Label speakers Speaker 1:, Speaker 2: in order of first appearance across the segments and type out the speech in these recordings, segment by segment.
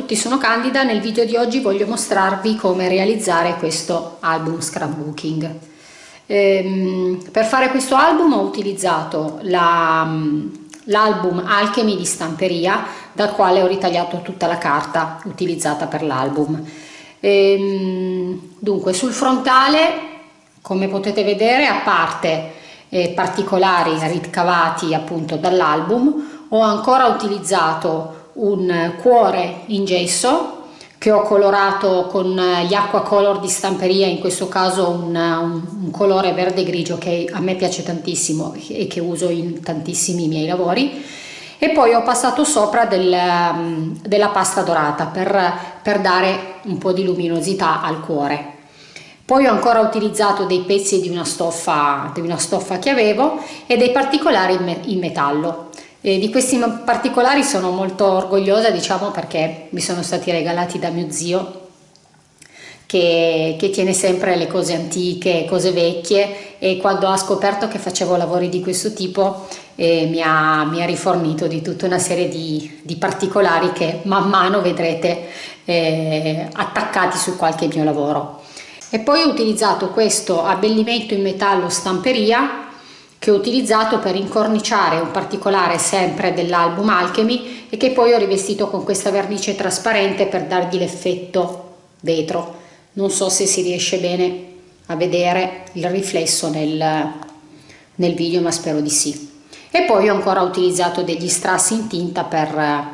Speaker 1: Tutti, sono Candida. Nel video di oggi voglio mostrarvi come realizzare questo album scrapbooking. Ehm, per fare questo album ho utilizzato l'album Alchemy di stamperia dal quale ho ritagliato tutta la carta utilizzata per l'album. Ehm, dunque sul frontale come potete vedere a parte eh, particolari ricavati appunto dall'album ho ancora utilizzato un cuore in gesso che ho colorato con gli acqua color di stamperia, in questo caso un, un, un, colore verde grigio che a me piace tantissimo e che uso in tantissimi miei lavori e poi ho passato sopra del, della pasta dorata per, per dare un po' di luminosità al cuore. Poi ho ancora utilizzato dei pezzi di una stoffa, di una stoffa che avevo e dei particolari in metallo. E di questi particolari sono molto orgogliosa diciamo perché mi sono stati regalati da mio zio che, che, tiene sempre le cose antiche, cose vecchie e quando ha scoperto che facevo lavori di questo tipo eh, mi, ha, mi, ha, rifornito di tutta una serie di, di particolari che man mano vedrete eh, attaccati su qualche mio lavoro. E poi ho utilizzato questo abbellimento in metallo stamperia che ho utilizzato per incorniciare un particolare sempre dell'album Alchemy e che poi ho rivestito con questa vernice trasparente per dargli l'effetto vetro. Non so se si riesce bene a vedere il riflesso nel, nel video ma spero di sì. E poi ho ancora utilizzato degli strassi in tinta per,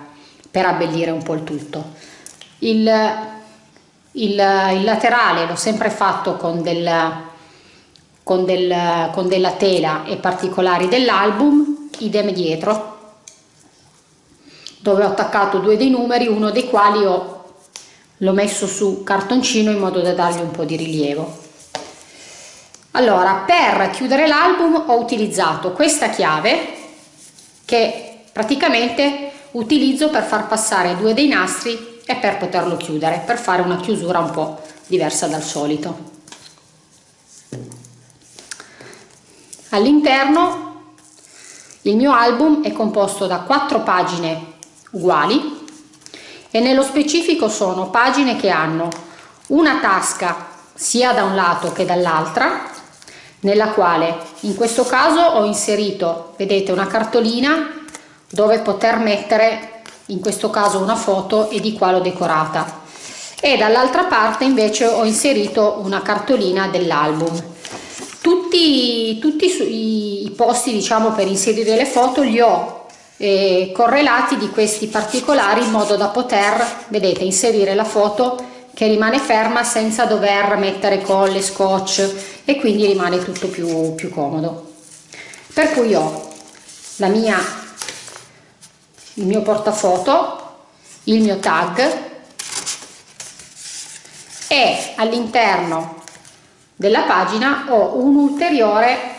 Speaker 1: per abbellire un po' il tutto. Il, il, il laterale l'ho sempre fatto con del con, del, con della tela e particolari dell'album, idem dietro, dove ho attaccato due dei numeri, uno dei quali l'ho messo su cartoncino in modo da dargli un po' di rilievo. Allora, per chiudere l'album ho utilizzato questa chiave che praticamente utilizzo per far passare due dei nastri e per poterlo chiudere, per fare una chiusura un po' diversa dal solito. All'interno il mio album è composto da quattro pagine uguali e nello specifico sono pagine che hanno una tasca sia da un lato che dall'altra nella quale in questo caso ho inserito vedete una cartolina dove poter mettere in questo caso una foto e di qua l'ho decorata. E dall'altra parte invece ho inserito una cartolina dell'album tutti, tutti i, posti diciamo per inserire le foto li ho eh, correlati di questi particolari in modo da poter vedete inserire la foto che rimane ferma senza dover mettere colle scotch e quindi rimane tutto più, più comodo. Per cui ho la mia il mio portafoto il mio tag e all'interno della pagina ho un ulteriore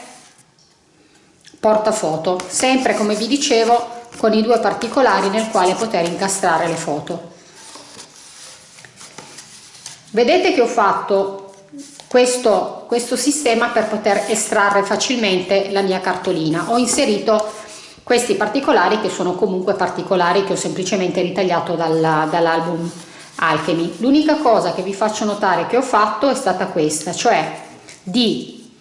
Speaker 1: portafoto sempre come vi dicevo con i due particolari nel quale poter incastrare le foto. Vedete che ho fatto questo, questo sistema per poter estrarre facilmente la mia cartolina. Ho inserito questi particolari che sono comunque particolari che ho semplicemente ritagliato dall'album Alchemy. L'unica cosa che vi faccio notare che ho fatto è stata questa, cioè di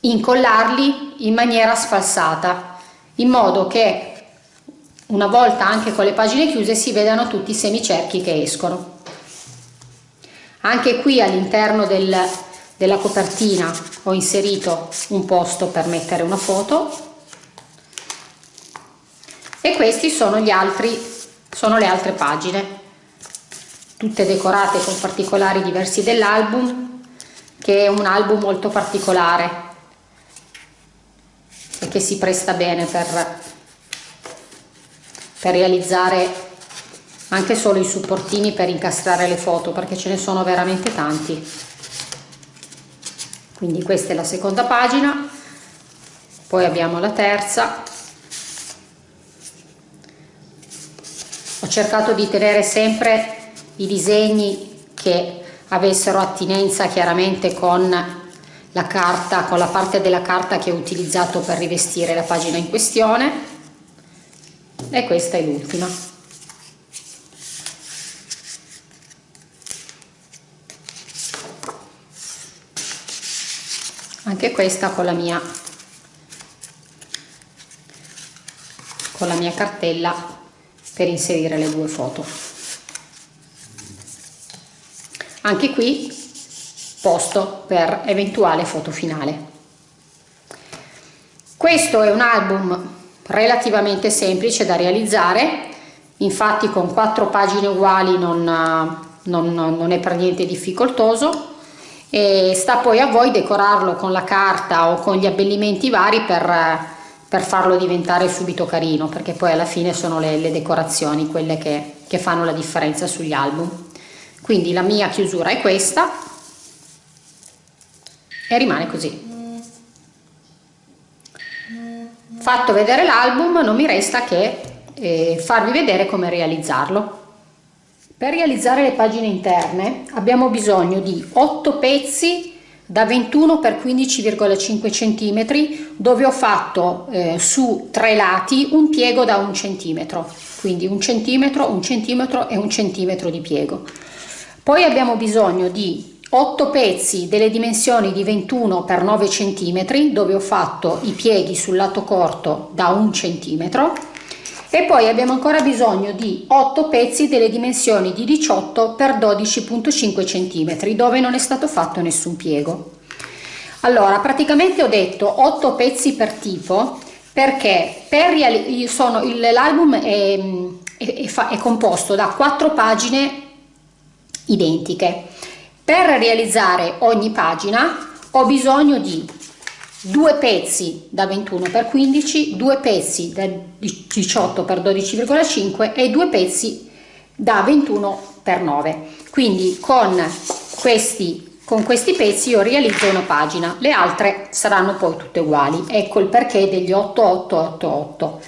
Speaker 1: incollarli in maniera sfalsata, in modo che una volta anche con le pagine chiuse si vedano tutti i semicerchi che escono. Anche qui all'interno del, della copertina ho inserito un posto per mettere una foto e questi sono gli altri sono le altre pagine tutte decorate con particolari diversi dell'album che è un album molto particolare e che si presta bene per, per realizzare anche solo i supportini per incastrare le foto perché ce ne sono veramente tanti. Quindi questa è la seconda pagina poi abbiamo la terza. Ho cercato di tenere sempre i disegni che avessero attinenza chiaramente con la carta, con la parte della carta che ho utilizzato per rivestire la pagina in questione e questa è l'ultima. Anche questa con la mia con la mia cartella per inserire le due foto anche qui posto per eventuale foto finale. Questo è un album relativamente semplice da realizzare. Infatti con quattro pagine uguali non, non, non è per niente difficoltoso. E sta poi a voi decorarlo con la carta o con gli abbellimenti vari per, per farlo diventare subito carino perché poi alla fine sono le, le decorazioni quelle che, che fanno la differenza sugli album quindi la mia chiusura è questa. E rimane così. Fatto vedere l'album non mi resta che eh, farvi vedere come realizzarlo. Per realizzare le pagine interne abbiamo bisogno di 8 pezzi da 21 x 15,5 cm dove ho fatto eh, su tre lati un piego da un centimetro. Quindi un centimetro un centimetro e un centimetro di piego poi abbiamo bisogno di 8 pezzi delle dimensioni di 21 x 9 cm dove ho fatto i pieghi sul lato corto da un centimetro. E poi abbiamo ancora bisogno di 8 pezzi delle dimensioni di 18 x 12.5 cm dove non è stato fatto nessun piego. Allora praticamente ho detto 8 pezzi per tipo perché per l'album è, è, è, è composto da 4 pagine identiche per realizzare ogni pagina ho bisogno di due pezzi da 21 x 15, due pezzi da 18 x 12,5 e due pezzi da 21 x 9. Quindi con questi, con questi pezzi io realizzo una pagina, le altre saranno poi tutte uguali. Ecco il perché degli 8888.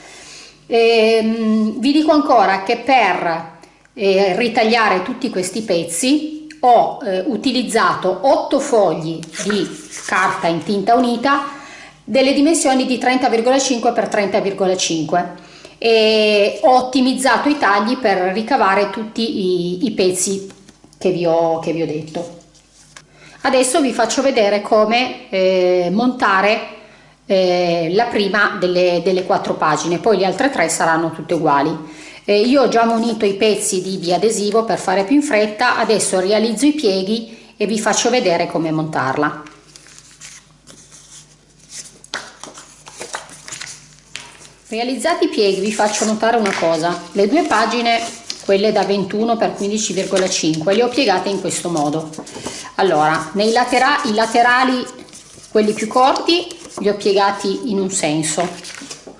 Speaker 1: Ehm, vi dico ancora che per eh, ritagliare tutti questi pezzi ho eh, utilizzato 8 fogli di carta in tinta unita delle dimensioni di 30,5 x 30,5 e ho ottimizzato i tagli per ricavare tutti i, i pezzi che vi, ho, che vi ho detto. Adesso vi faccio vedere come eh, montare eh, la prima delle, delle quattro pagine, poi le altre tre saranno tutte uguali. Eh, io ho già munito i pezzi di biadesivo per fare più in fretta, adesso realizzo i pieghi e vi faccio vedere come montarla. Realizzati i pieghi vi faccio notare una cosa, le due pagine, quelle da 21 x 15,5, le ho piegate in questo modo. Allora, nei latera i laterali, quelli più corti, li ho piegati in un senso,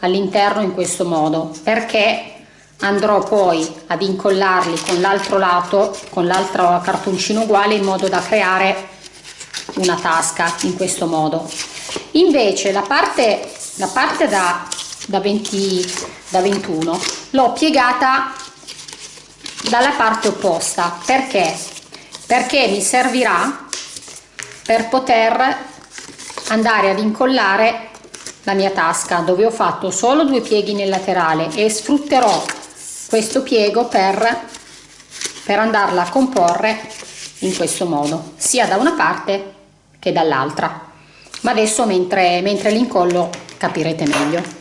Speaker 1: all'interno in questo modo, perché andrò poi ad incollarli con l'altro lato con l'altro cartoncino uguale in modo da creare una tasca in questo modo. Invece la parte la parte da, da 20 da 21 l'ho piegata dalla parte opposta. Perché? Perché mi servirà per poter andare ad incollare la mia tasca dove ho fatto solo due pieghi nel laterale e sfrutterò questo piego per, per andarla a comporre in questo modo sia da una parte che dall'altra. Ma adesso mentre, mentre l'incollo capirete meglio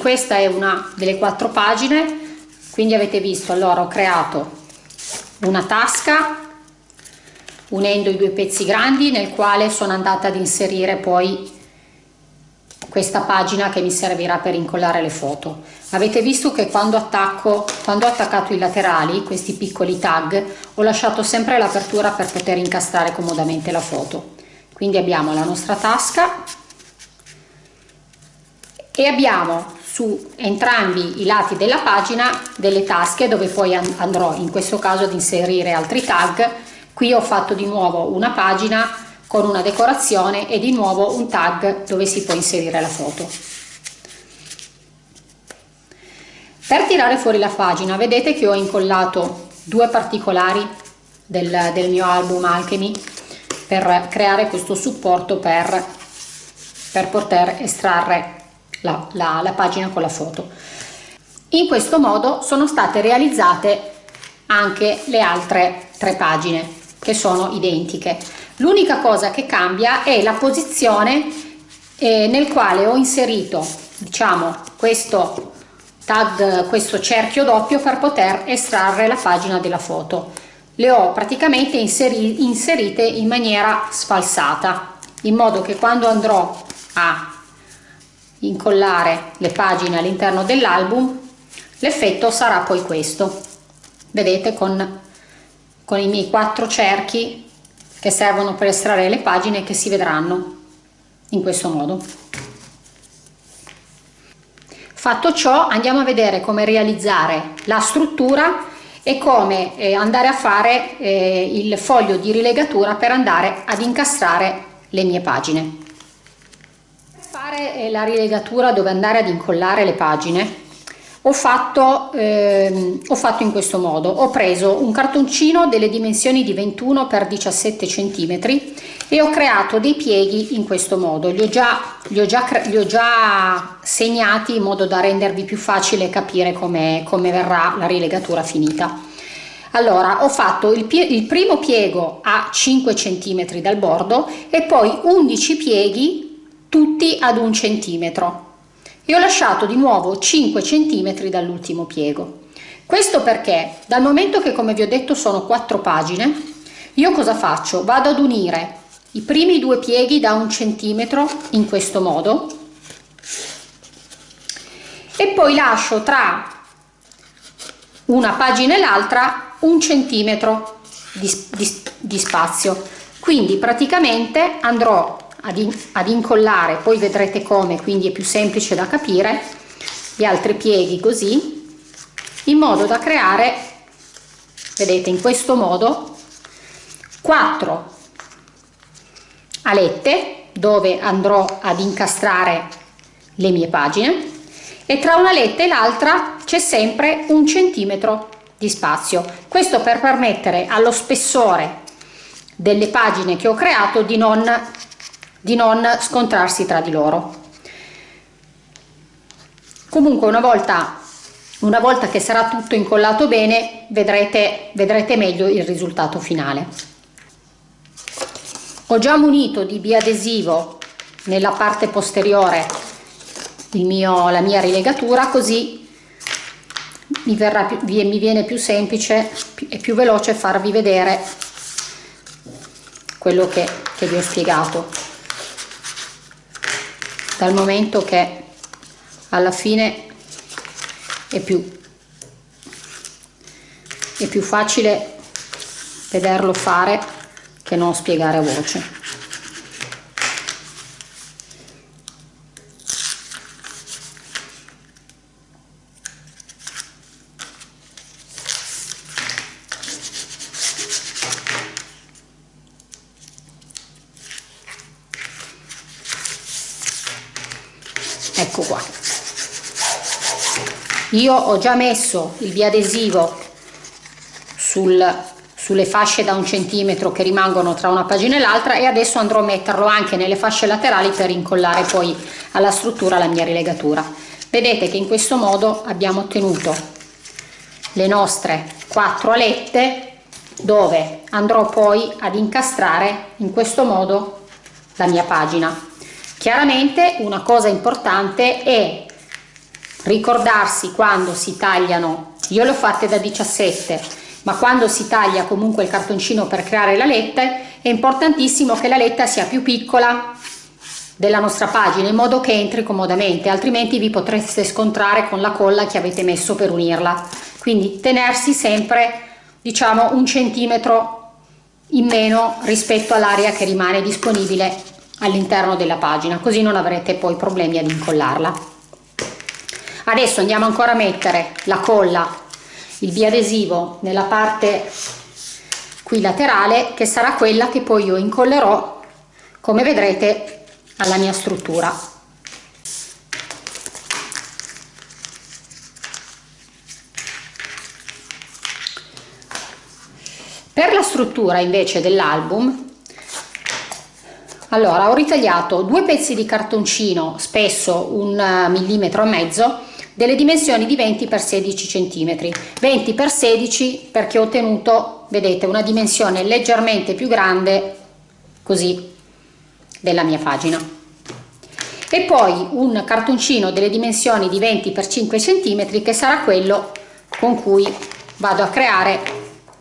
Speaker 1: questa è una delle quattro pagine quindi avete visto allora ho creato una tasca unendo i due pezzi grandi nel quale sono andata ad inserire poi questa pagina che mi servirà per incollare le foto. Avete visto che quando attacco quando ho attaccato i laterali questi piccoli tag ho lasciato sempre l'apertura per poter incastrare comodamente la foto. Quindi abbiamo la nostra tasca e abbiamo su entrambi i lati della pagina delle tasche dove poi andrò in questo caso ad inserire altri tag. Qui ho fatto di nuovo una pagina con una decorazione e di nuovo un tag dove si può inserire la foto. Per tirare fuori la pagina vedete che ho incollato due particolari del, del mio album Alchemy per creare questo supporto per, per poter estrarre la, la, la pagina con la foto. In questo modo sono state realizzate anche le altre tre pagine che sono identiche. L'unica cosa che cambia è la posizione eh, nel quale ho inserito diciamo questo tag, questo cerchio doppio per poter estrarre la pagina della foto. Le ho praticamente inseri, inserite in maniera sfalsata in modo che quando andrò a incollare le pagine all'interno dell'album l'effetto sarà poi questo. Vedete con, con i miei quattro cerchi che servono per estrarre le pagine che si vedranno in questo modo. Fatto ciò andiamo a vedere come realizzare la struttura e come eh, andare a fare eh, il foglio di rilegatura per andare ad incastrare le mie pagine fare la rilegatura dove andare ad incollare le pagine. Ho fatto, ehm, ho fatto in questo modo. Ho preso un cartoncino delle dimensioni di 21 x 17 cm e ho creato dei pieghi in questo modo. Li ho già, li ho già, li ho già segnati in modo da rendervi più facile capire come, come verrà la rilegatura finita. Allora ho fatto il, il primo piego a 5 cm dal bordo e poi 11 pieghi tutti ad un centimetro. E ho lasciato di nuovo 5 centimetri dall'ultimo piego. Questo perché dal momento che come vi ho detto sono quattro pagine io cosa faccio? Vado ad unire i primi due pieghi da un centimetro in questo modo e poi lascio tra una pagina e l'altra un centimetro di, di, di spazio. Quindi praticamente andrò ad, in, ad incollare poi vedrete come quindi è più semplice da capire gli altri pieghi così in modo da creare vedete in questo modo 4 alette dove andrò ad incastrare le mie pagine e tra una letta e l'altra c'è sempre un centimetro di spazio. Questo per permettere allo spessore delle pagine che ho creato di non di non scontrarsi tra di loro. Comunque una volta, una volta che sarà tutto incollato bene vedrete, vedrete meglio il risultato finale. Ho già munito di biadesivo nella parte posteriore mio, la mia rilegatura così mi, verrà mi viene più semplice e più veloce farvi vedere quello che, che vi ho spiegato dal momento che alla fine è più, è più facile vederlo fare che non spiegare a voce. Ecco qua. Io ho già messo il biadesivo sul, sulle fasce da un centimetro che rimangono tra una pagina e l'altra e adesso andrò a metterlo anche nelle fasce laterali per incollare poi alla struttura la mia rilegatura. Vedete che in questo modo abbiamo ottenuto le nostre quattro alette dove andrò poi ad incastrare in questo modo la mia pagina Chiaramente una cosa importante è ricordarsi quando si tagliano, io le ho fatte da 17, ma quando si taglia comunque il cartoncino per creare la letta è importantissimo che la letta sia più piccola della nostra pagina in modo che entri comodamente altrimenti vi potreste scontrare con la colla che avete messo per unirla. Quindi tenersi sempre diciamo un centimetro in meno rispetto all'area che rimane disponibile all'interno della pagina così non avrete poi problemi ad incollarla. Adesso andiamo ancora a mettere la colla il biadesivo nella parte qui laterale che sarà quella che poi io incollerò come vedrete alla mia struttura. Per la struttura invece dell'album allora ho ritagliato due pezzi di cartoncino spesso un millimetro e mezzo delle dimensioni di 20 x 16 cm 20 x 16 perché ho ottenuto vedete una dimensione leggermente più grande così della mia pagina. E poi un cartoncino delle dimensioni di 20 x 5 cm che sarà quello con cui vado a creare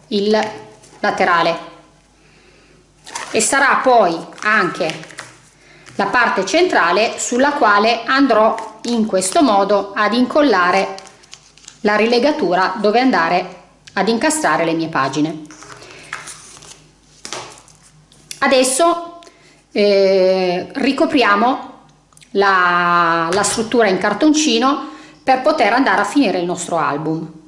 Speaker 1: il laterale e sarà poi anche la parte centrale sulla quale andrò in questo modo ad incollare la rilegatura dove andare ad incastrare le mie pagine. Adesso eh, ricopriamo la, la struttura in cartoncino per poter andare a finire il nostro album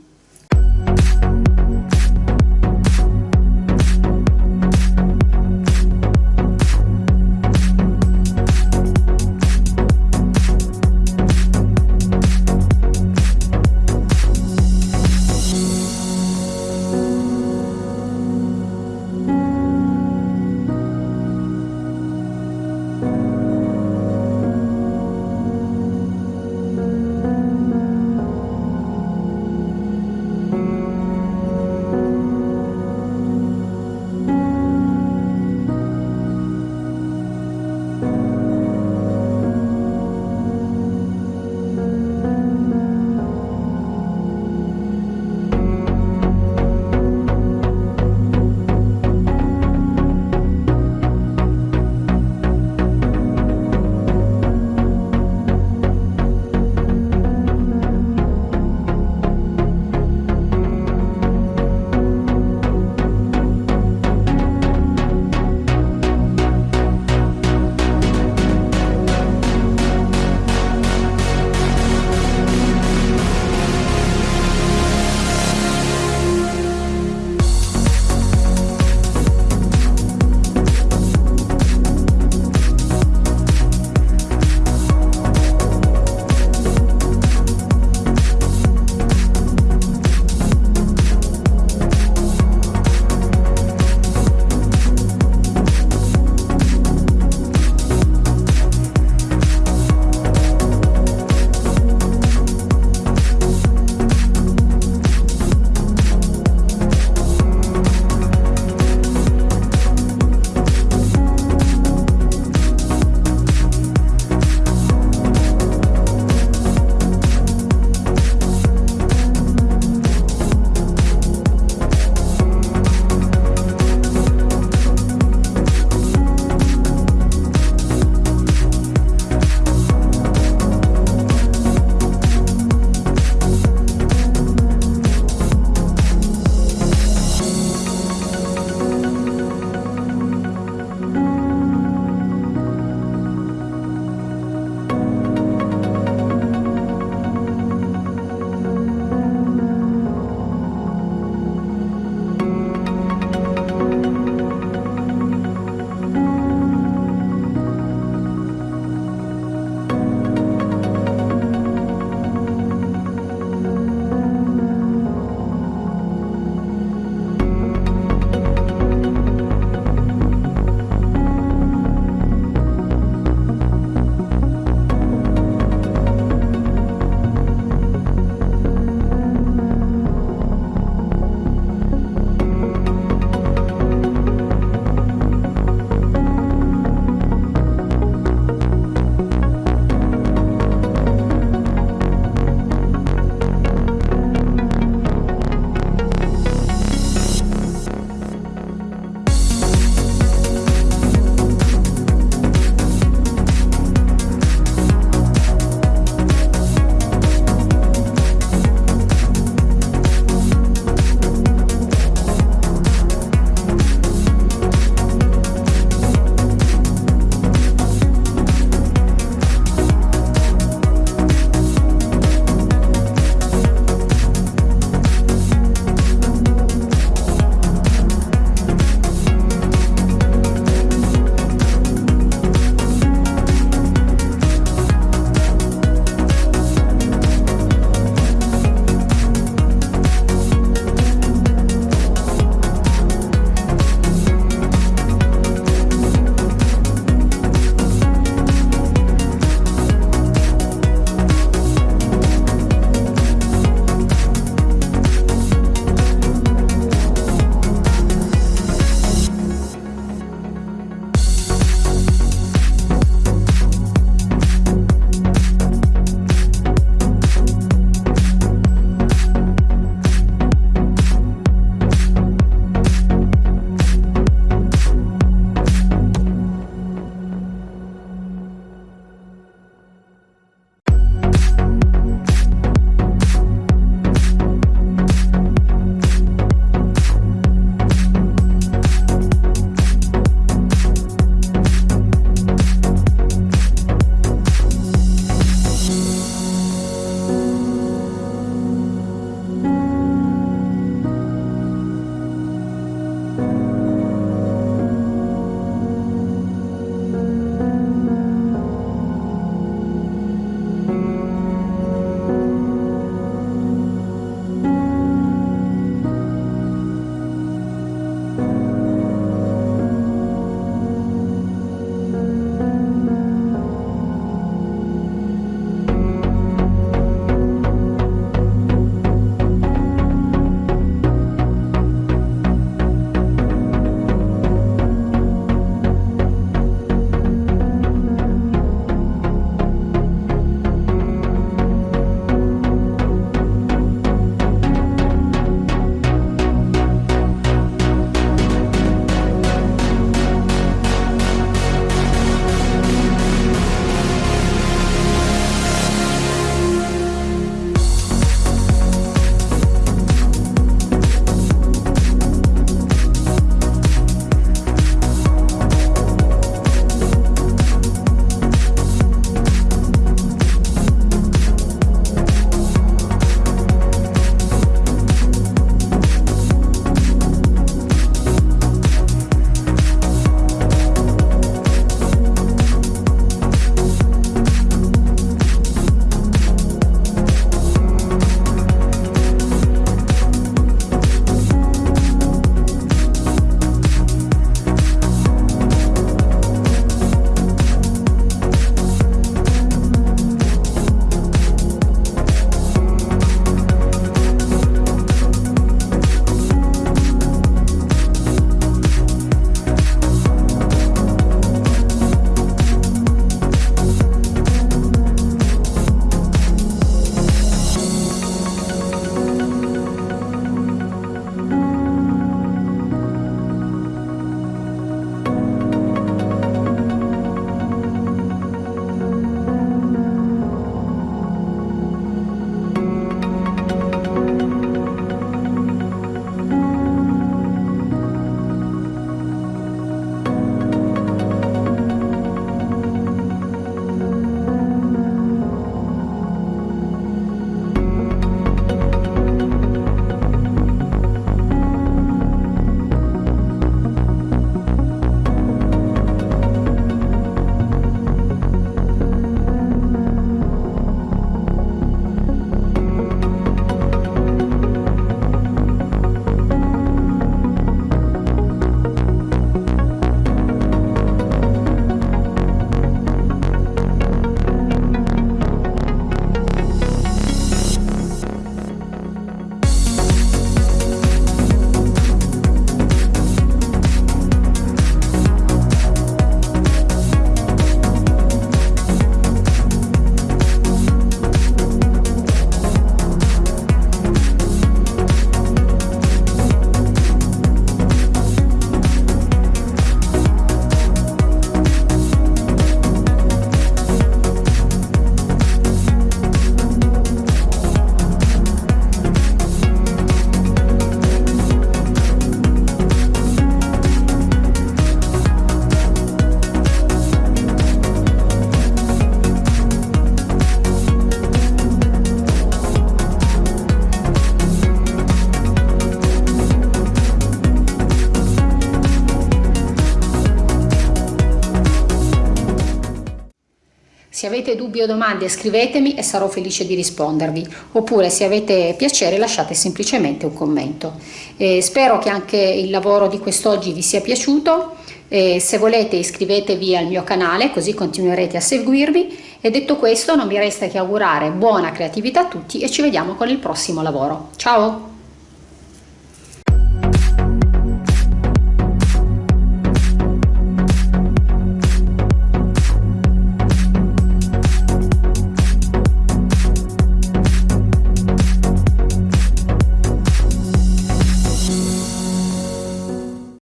Speaker 1: Se avete dubbi o domande scrivetemi e sarò felice di rispondervi, oppure se avete piacere lasciate semplicemente un commento. Eh, spero che anche il lavoro di quest'oggi vi sia piaciuto, eh, se volete iscrivetevi al mio canale così continuerete a seguirvi e detto questo non mi resta che augurare buona creatività a tutti e ci vediamo con il prossimo lavoro. Ciao!